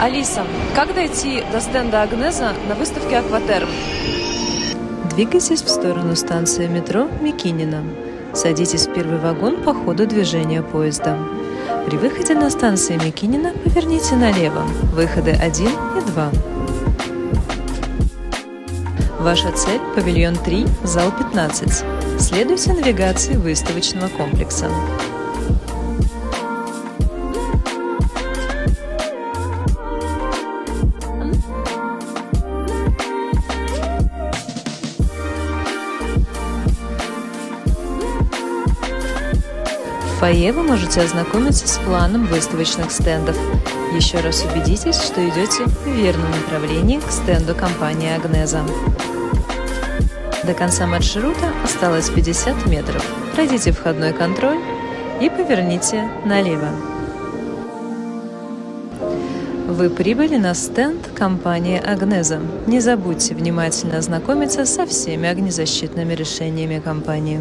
Алиса, как дойти до стенда Агнеза на выставке Акватерм? Двигайтесь в сторону станции метро Микинина. Садитесь в первый вагон по ходу движения поезда. При выходе на станции Микинина поверните налево. Выходы 1 и 2. Ваша цель – павильон 3, зал 15. Следуйте навигации выставочного комплекса. Фойе вы можете ознакомиться с планом выставочных стендов. Еще раз убедитесь, что идете в верном направлении к стенду компании «Агнеза». До конца маршрута осталось 50 метров. Пройдите входной контроль и поверните налево. Вы прибыли на стенд компании «Агнеза». Не забудьте внимательно ознакомиться со всеми огнезащитными решениями компании.